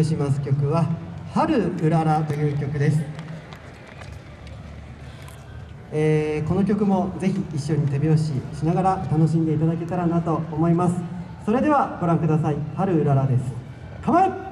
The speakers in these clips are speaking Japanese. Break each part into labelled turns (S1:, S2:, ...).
S1: します曲は「春うらら」という曲です、えー、この曲もぜひ一緒に手拍子しながら楽しんでいただけたらなと思います。それではご覧ください「春うらら」です。構え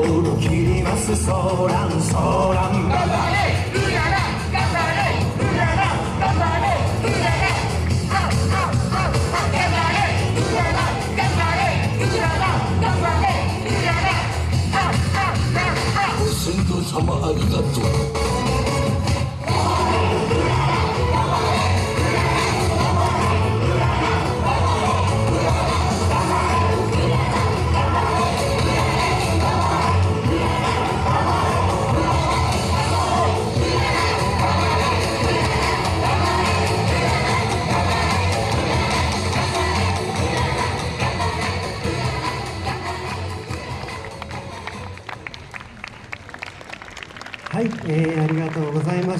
S1: を切ります
S2: ソーランソーラン頑張れうらら頑張れうらら頑張れうらら頑張れうらら頑張れうらら頑張れうららご先祖様ありがとう
S1: はい、えー、ありがとうございました。